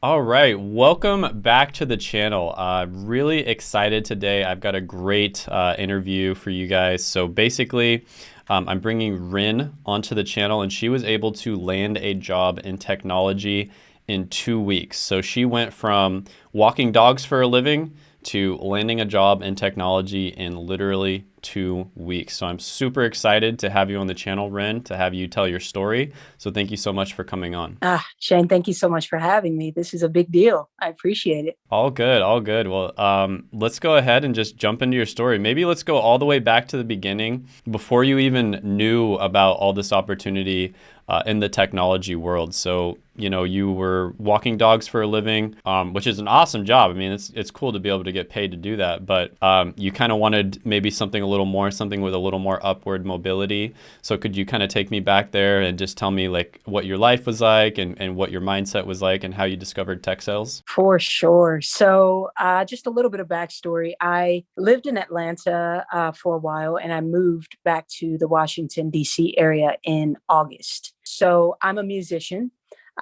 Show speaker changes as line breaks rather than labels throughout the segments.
All right, welcome back to the channel. Uh, really excited today. I've got a great uh, interview for you guys. So basically, um, I'm bringing Ren onto the channel and she was able to land a job in technology in two weeks. So she went from walking dogs for a living to landing a job in technology in literally two weeks. So I'm super excited to have you on the channel, Ren, to have you tell your story. So thank you so much for coming on.
Ah, Shane, thank you so much for having me. This is a big deal. I appreciate it.
All good, all good. Well, um, let's go ahead and just jump into your story. Maybe let's go all the way back to the beginning before you even knew about all this opportunity uh, in the technology world. So, you know, you were walking dogs for a living, um, which is an awesome job. I mean, it's, it's cool to be able to get paid to do that, but um, you kind of wanted maybe something a little more, something with a little more upward mobility. So could you kind of take me back there and just tell me like what your life was like and, and what your mindset was like and how you discovered tech sales?
For sure. So uh, just a little bit of backstory. I lived in Atlanta uh, for a while and I moved back to the Washington, D.C. area in August. So I'm a musician.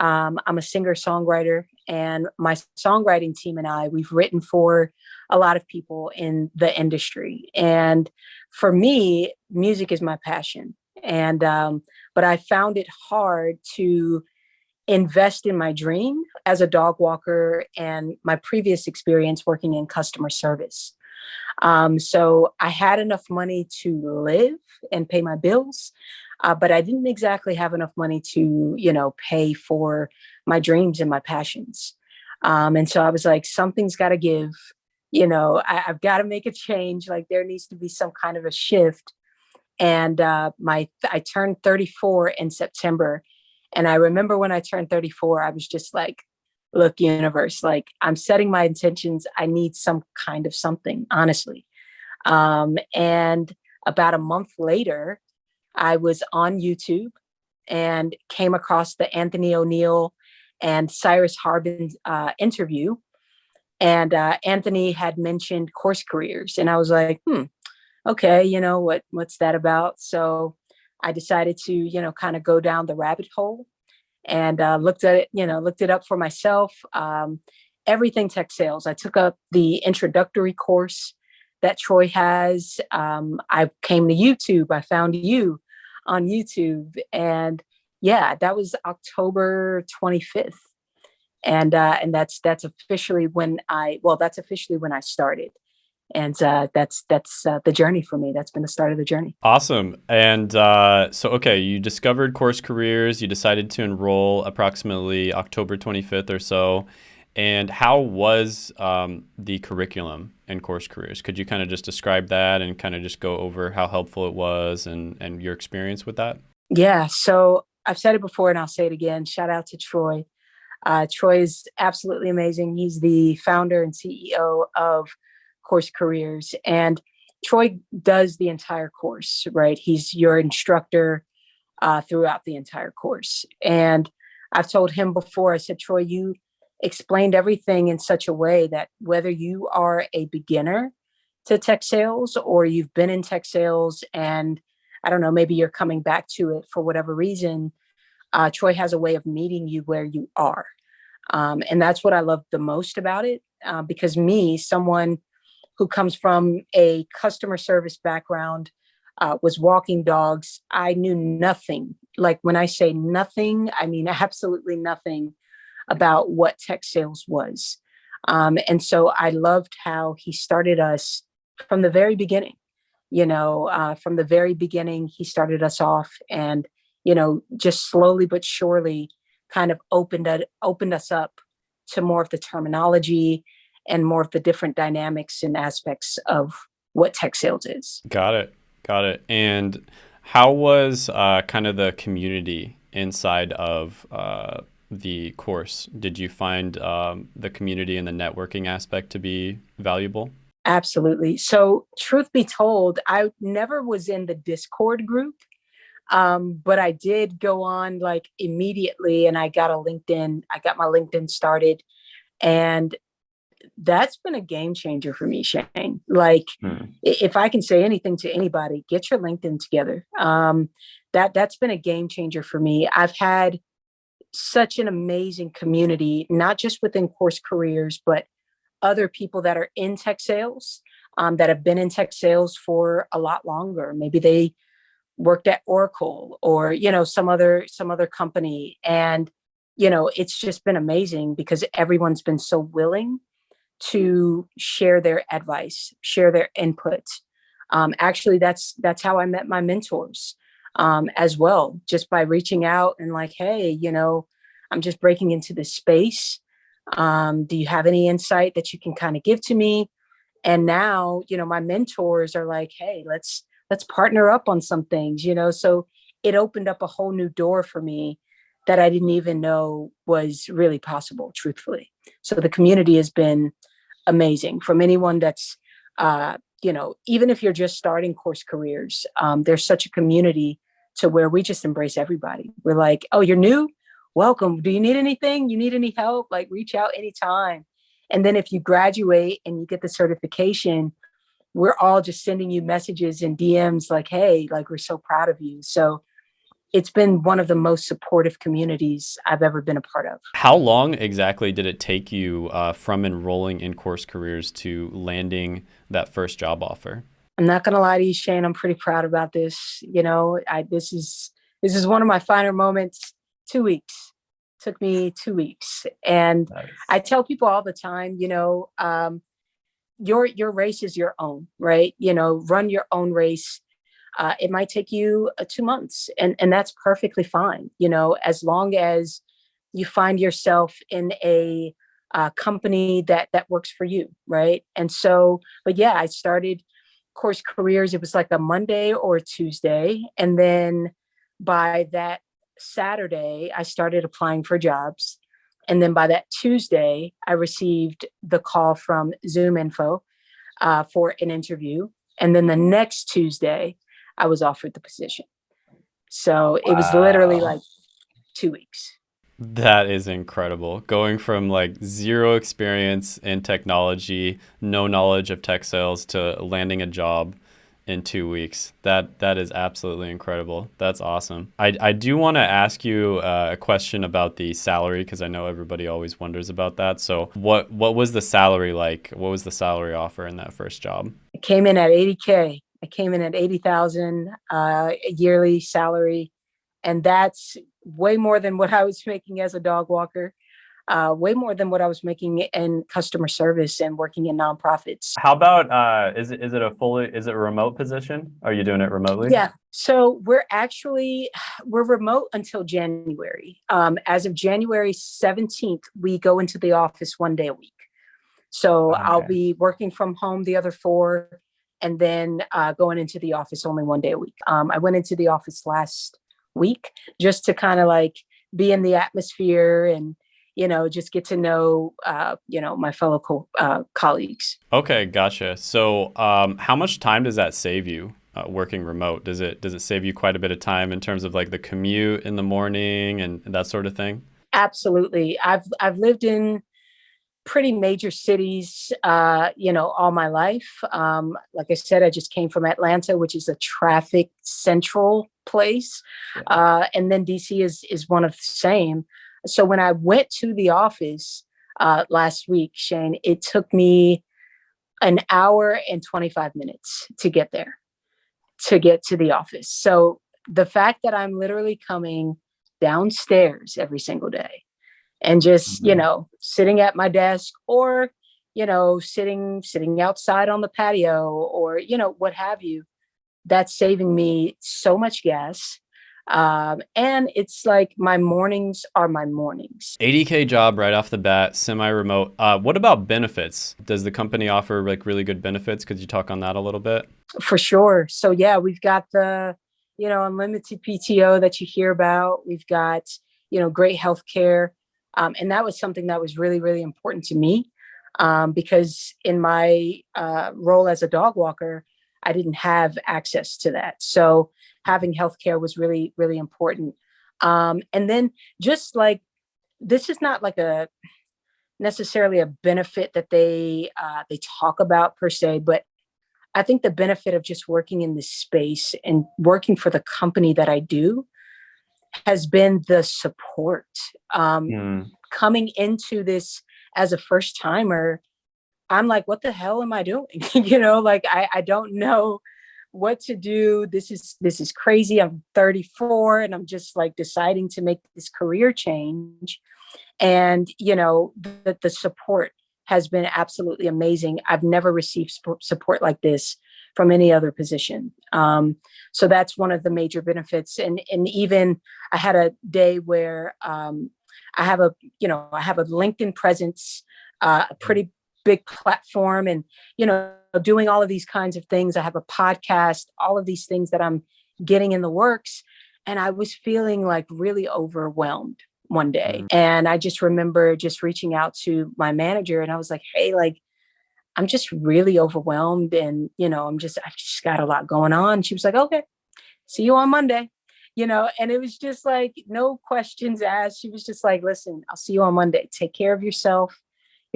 Um, I'm a singer songwriter, and my songwriting team and I, we've written for a lot of people in the industry. And for me, music is my passion. And, um, but I found it hard to invest in my dream as a dog walker and my previous experience working in customer service. Um, so I had enough money to live and pay my bills, uh, but I didn't exactly have enough money to, you know, pay for my dreams and my passions. Um, and so I was like, something's got to give, you know, I, have got to make a change. Like there needs to be some kind of a shift. And uh, my, I turned 34 in September. And I remember when I turned 34, I was just like, look, universe, like I'm setting my intentions. I need some kind of something, honestly. Um, and about a month later, I was on YouTube and came across the Anthony O'Neill and Cyrus Harbin uh, interview. And uh, Anthony had mentioned course careers. And I was like, hmm, okay, you know, what what's that about? So I decided to, you know, kind of go down the rabbit hole and uh, looked at it, you know, looked it up for myself. Um, everything tech sales. I took up the introductory course that Troy has. Um, I came to YouTube. I found you on YouTube. And yeah, that was October 25th. And uh, and that's that's officially when I well, that's officially when I started. And uh, that's that's uh, the journey for me. That's been the start of the journey.
Awesome. And uh, so, okay, you discovered Course Careers. You decided to enroll approximately October 25th or so. And how was um, the curriculum in Course Careers? Could you kind of just describe that and kind of just go over how helpful it was and, and your experience with that?
Yeah, so I've said it before and I'll say it again. Shout out to Troy. Uh, Troy is absolutely amazing. He's the founder and CEO of Course Careers. And Troy does the entire course, right? He's your instructor uh, throughout the entire course. And I've told him before, I said, Troy, you explained everything in such a way that whether you are a beginner to tech sales or you've been in tech sales and I don't know, maybe you're coming back to it for whatever reason, uh, Troy has a way of meeting you where you are. Um, and that's what I love the most about it, uh, because me, someone who comes from a customer service background, uh, was walking dogs, I knew nothing. Like when I say nothing, I mean absolutely nothing about what tech sales was. Um, and so I loved how he started us from the very beginning. You know, uh, from the very beginning, he started us off and, you know, just slowly but surely kind of opened, it, opened us up to more of the terminology and more of the different dynamics and aspects of what tech sales is.
Got it. Got it. And how was uh, kind of the community inside of uh, the course, did you find um, the community and the networking aspect to be valuable?
Absolutely. So truth be told, I never was in the Discord group, um, but I did go on like immediately and I got a LinkedIn, I got my LinkedIn started and that's been a game changer for me, Shane. Like hmm. if I can say anything to anybody, get your LinkedIn together. Um, that that's been a game changer for me. I've had such an amazing community, not just within course careers, but other people that are in tech sales um, that have been in tech sales for a lot longer. Maybe they worked at Oracle or, you know, some other, some other company. And, you know, it's just been amazing because everyone's been so willing to share their advice, share their input. Um, actually, that's, that's how I met my mentors um, as well, just by reaching out and like, hey, you know, I'm just breaking into this space. Um, do you have any insight that you can kind of give to me? And now, you know, my mentors are like, hey, let's let's partner up on some things, you know. So it opened up a whole new door for me that I didn't even know was really possible, truthfully. So the community has been amazing from anyone that's, uh, you know, even if you're just starting course careers, um, there's such a community to where we just embrace everybody. We're like, oh, you're new? Welcome. Do you need anything? You need any help? Like reach out anytime. And then if you graduate and you get the certification, we're all just sending you messages and DMs like, hey, like we're so proud of you. So it's been one of the most supportive communities I've ever been a part of.
How long exactly did it take you uh, from enrolling in course careers to landing that first job offer?
I'm not gonna lie to you, Shane. I'm pretty proud about this. You know, I this is this is one of my finer moments. Two weeks took me two weeks. And nice. I tell people all the time, you know, um, your your race is your own, right? You know, run your own race. Uh, it might take you uh, two months, and and that's perfectly fine. You know, as long as you find yourself in a uh, company that that works for you, right? And so, but yeah, I started course careers. It was like a Monday or Tuesday, and then by that Saturday, I started applying for jobs. And then by that Tuesday, I received the call from ZoomInfo uh, for an interview. And then the next Tuesday, I was offered the position. So it was literally like two weeks.
That is incredible. Going from like zero experience in technology, no knowledge of tech sales to landing a job in two weeks. That that is absolutely incredible. That's awesome. I, I do want to ask you uh, a question about the salary because I know everybody always wonders about that. So what what was the salary like? What was the salary offer in that first job?
It came in at 80k. I came in at 80,000 uh, yearly salary, and that's way more than what I was making as a dog walker uh, way more than what I was making in customer service and working in nonprofits.
How about, uh, is, it, is it a fully, is it a remote position? Are you doing it remotely?
Yeah. So we're actually, we're remote until January. Um, as of January 17th, we go into the office one day a week. So okay. I'll be working from home the other four and then uh, going into the office only one day a week. Um, I went into the office last week just to kind of like be in the atmosphere and you know, just get to know, uh, you know, my fellow co uh, colleagues.
Okay, gotcha. So, um, how much time does that save you uh, working remote? Does it does it save you quite a bit of time in terms of like the commute in the morning and that sort of thing?
Absolutely. I've I've lived in pretty major cities, uh, you know, all my life. Um, like I said, I just came from Atlanta, which is a traffic central place, uh, and then DC is is one of the same. So when I went to the office uh, last week, Shane, it took me an hour and 25 minutes to get there, to get to the office. So the fact that I'm literally coming downstairs every single day and just, mm -hmm. you mm-hmm. know, sitting at my desk or, you know, sitting, sitting outside on the patio or, you know, what have you, that's saving me so much gas um, and it's like my mornings are my mornings.
80K job right off the bat, semi-remote. Uh, what about benefits? Does the company offer like really good benefits? Could you talk on that a little bit?
For sure. So yeah, we've got the, you know, unlimited PTO that you hear about. We've got, you know, great healthcare. Um, and that was something that was really, really important to me um, because in my uh, role as a dog walker, I didn't have access to that. So having healthcare was really, really important. Um, and then just like, this is not like a necessarily a benefit that they uh, they talk about per se, but I think the benefit of just working in this space and working for the company that I do has been the support. Um,
Mm,
coming into this as a first timer, I'm like, what the hell am I doing? you know, like I, I don't know what to do. This is this is crazy. I'm 34 and I'm just like deciding to make this career change. And you know, the, the support has been absolutely amazing. I've never received support like this from any other position. Um, so that's one of the major benefits. And and even I had a day where um, I have a you know I have a LinkedIn presence, uh, a pretty big platform, and you know doing all of these kinds of things. I have a podcast, all of these things that I'm getting in the works, and I was feeling like really overwhelmed one day,
mm,
and I just remember just reaching out to my manager, and I was like, hey, like I'm just really overwhelmed and, you know, I'm just, I've just got a lot going on. She was like, okay, see you on Monday, you know, and it was just like, no questions asked. She was just like, listen, I'll see you on Monday. Take care of yourself.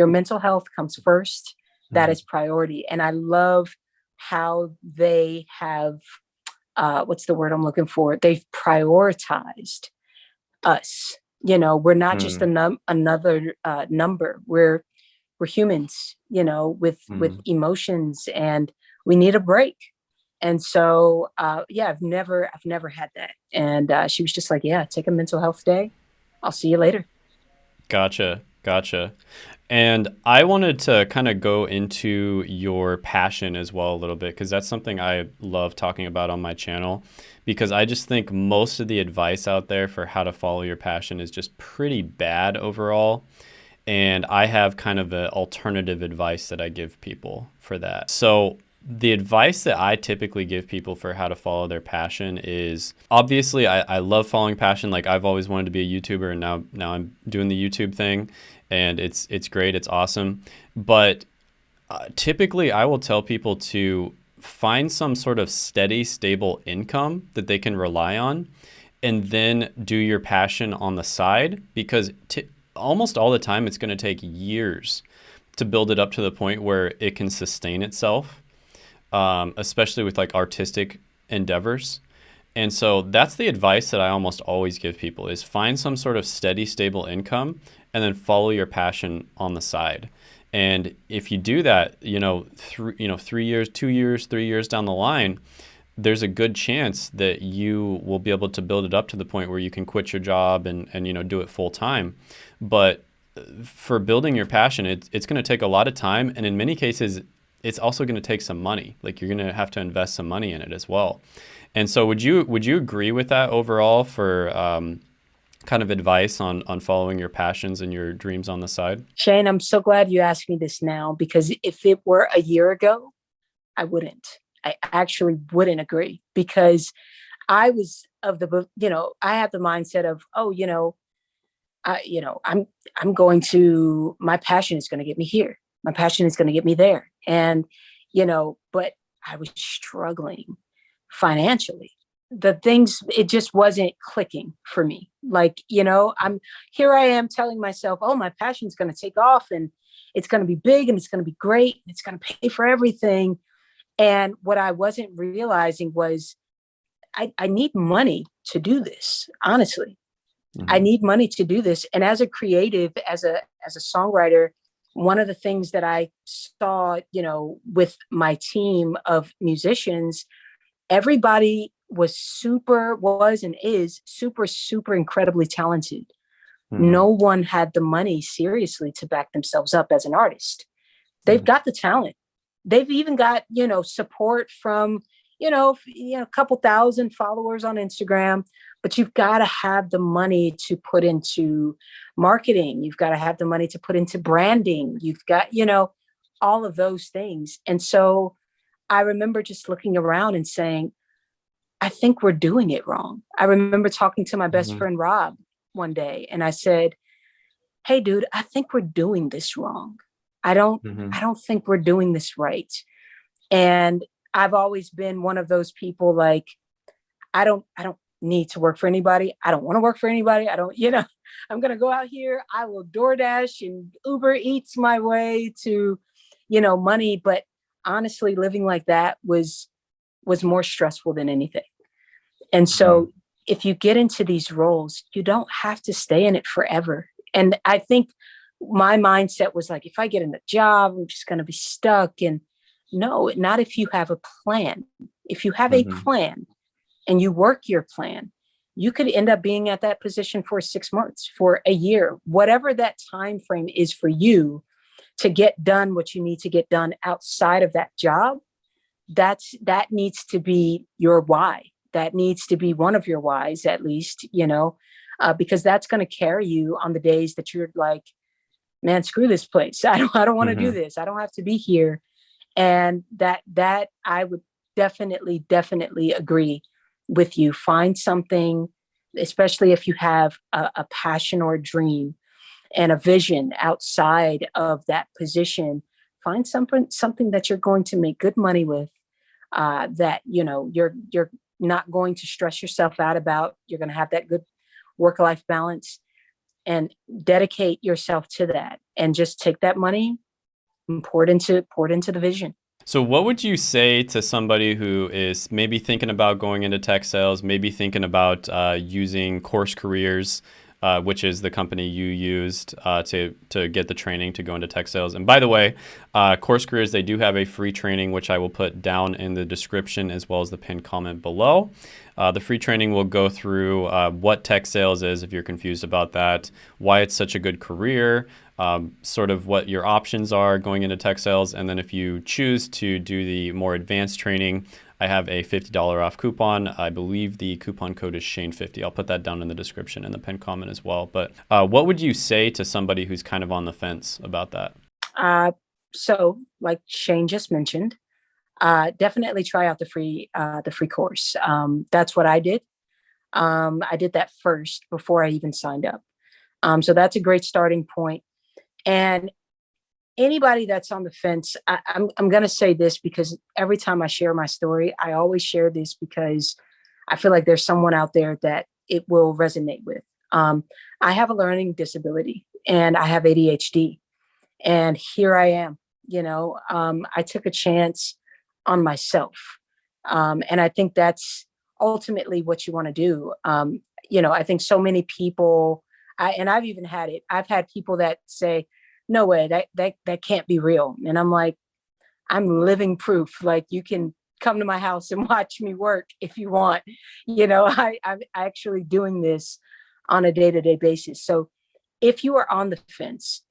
Your mental health comes first. That
mm,
priority. And I love how they have, uh, what's the word I'm looking for? They've prioritized us. You know, we're not just a
mm,
num- another uh, number. We're we're humans, you know, with with
mm.
emotions, and we need a break. And so, uh, yeah, I've never I've never had that. And uh, she was just like, "Yeah, take a mental health day. I'll see you later."
Gotcha. Gotcha. And I wanted to kind of go into your passion as well a little bit because that's something I love talking about on my channel because I just think most of the advice out there for how to follow your passion is just pretty bad overall. And I have kind of an alternative advice that I give people for that. So the advice that I typically give people for how to follow their passion is obviously I, I love following passion. Like I've always wanted to be a YouTuber and now now I'm doing the YouTube thing and it's it's great, it's awesome. But uh, typically I will tell people to find some sort of steady, stable income that they can rely on and then do your passion on the side because almost all the time it's going to take years to build it up to the point where it can sustain itself um, especially with like artistic endeavors. And so that's the advice that I almost always give people is find some sort of steady, stable income and then follow your passion on the side. And if you do that, you know, three, you know, three years, two years, three years down the line, there's a good chance that you will be able to build it up to the point where you can quit your job and, and you know, do it full time. But uh, for building your passion, it, it's going to take a lot of time. And in many cases, it's also going to take some money. Like you're going to have to invest some money in it as well. And so, would you would you agree with that overall for um, kind of advice on on following your passions and your dreams on the side?
Shane, I'm so glad you asked me this now because if it were a year ago, I wouldn't. I actually wouldn't agree because I was of the you know I had the mindset of oh you know I you know I'm I'm going to my passion is going to get me here my passion is going to get me there. And you know but I was struggling financially. The things it just wasn't clicking for me. Like you know i'm here i am telling myself oh my passion's going to take off and it's going to be big and it's going to be great and it's going to pay for everything. And what i wasn't realizing was I, I need money to do this honestly. I
hmm
need money to do this. And as a creative as a as a songwriter one of the things that i saw you know with my team of musicians everybody was super was and is super super incredibly talented.
Hmm.
No one had the money seriously to back themselves up as an artist. They've
hmm.
got the talent. They've even got you know support from you know you know a couple thousand followers on instagram but you've got to have the money to put into marketing you've got to have the money to put into branding you've got you know all of those things and so i remember just looking around and saying I think we're doing it wrong. I remember talking to my best
hmm
friend Rob one day and I said, "Hey dude, I think we're doing this wrong. I don't
hmm
I don't think we're doing this right." And I've always been one of those people like I don't I don't need to work for anybody. I don't want to work for anybody. I don't, you know, I'm going to go out here, I will DoorDash and Uber Eats my way to, you know, money, but honestly living like that was was more stressful than anything. And so mm-hmm. if you get into these roles, you don't have to stay in it forever. And I think my mindset was like, if I get in a job, I'm just going to be stuck. And no, not if you have a plan. If you have mm -hmm. a mm-hmm. plan and you work your plan, you could end up being at that position for six months, for a year, whatever that time frame is for you to get done what you need to get done outside of that job. That's that needs to be your why. That needs to be one of your whys, at least, you know, uh, because that's going to carry you on the days that you're like, man, screw this place. I don't, I don't want to mm -hmm. do mm-hmm. this. I don't have to be here. And that, that I would definitely, definitely agree with you. Find something, especially if you have a, a passion or a dream and a vision outside of that position, find something, something that you're going to make good money with, uh, that, you know, you're, you're not going to stress yourself out about, you're going to have that good work-life balance and dedicate yourself to that and just take that money and pour it into pour it into the vision.
So what would you say to somebody who is maybe thinking about going into tech sales, maybe thinking about uh, using Course Careers, uh, which is the company you used uh, to, to get the training to go into tech sales. And by the way, uh, Course Careers, they do have a free training, which I will put down in the description as well as the pinned comment below. Uh, the free training will go through uh, what tech sales is if you're confused about that, why it's such a good career, um, sort of what your options are going into tech sales. And then if you choose to do the more advanced training, I have a $50 off coupon. I believe the coupon code is Shane50. I'll put that down in the description and the pinned comment as well. But uh, what would you say to somebody who's kind of on the fence about that?
Uh, so like Shane just mentioned, uh, definitely try out the free uh, the free course. Um, that's what I did. Um, I did that first before I even signed up. Um, so that's a great starting point. And anybody that's on the fence, I, I'm, I'm going to say this because every time I share my story, I always share this because I feel like there's someone out there that it will resonate with. Um, I have a learning disability and I have ADHD and here I am, you know, um, I took a chance on myself. Um, and I think that's ultimately what you want to do. Um, you know, I think so many people, I, and I've even had it, I've had people that say, no way, that, that, that can't be real. And I'm like, I'm living proof. Like you can come to my house and watch me work if you want. You know, I, I'm actually doing this on a day-to-day -day basis. So if you are on the fence,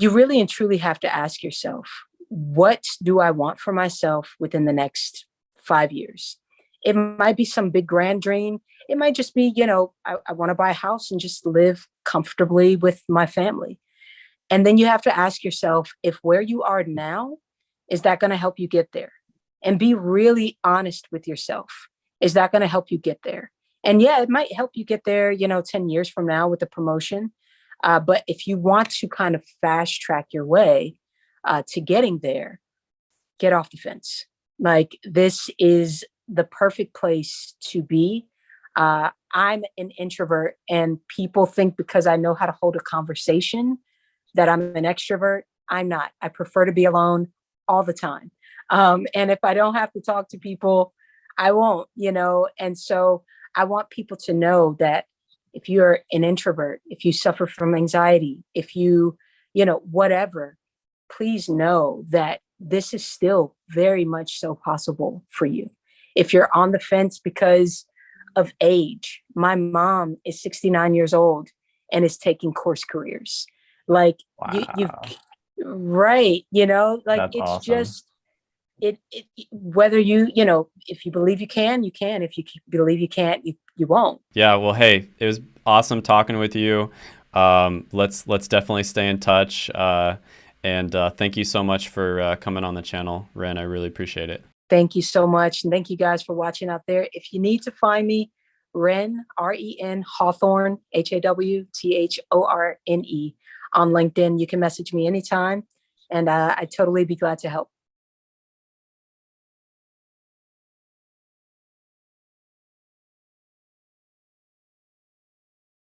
you really and truly have to ask yourself, what do I want for myself within the next five years? It might be some big grand dream. It might just be, you know, I, I want to buy a house and just live comfortably with my family. And then you have to ask yourself if where you are now, is that going to help you get there? And be really honest with yourself. Is that going to help you get there? And yeah, it might help you get there, you know, 10 years from now with a promotion. Uh, but if you want to kind of fast track your way uh, to getting there, get off the fence. Like this is the perfect place to be. Uh, I'm an introvert and people think because I know how to hold a conversation that I'm an extrovert. I'm not. I prefer to be alone all the time. Um, and if I don't have to talk to people, I won't, you know? And so I want people to know that if you're an introvert, if you suffer from anxiety, if you, you know, whatever, please know that this is still very much so possible for you. If you're on the fence because of age, my mom is 69 years old and is taking course careers. Like wow. you, you, right? You know, like That's it's awesome. just it, it. Whether you, you know, if you believe you can, you can. If you believe you can't, you you won't.
Yeah. Well, hey, it was awesome talking with you. Um, let's let's definitely stay in touch. Uh, and uh, thank you so much for uh, coming on the channel, Ren. I really appreciate it.
Thank you so much. And thank you guys for watching out there. If you need to find me, Ren, R-E-N, Hawthorne, H-A-W-T-H-O-R-N-E on LinkedIn. You can message me anytime and uh, I'd totally be glad to help.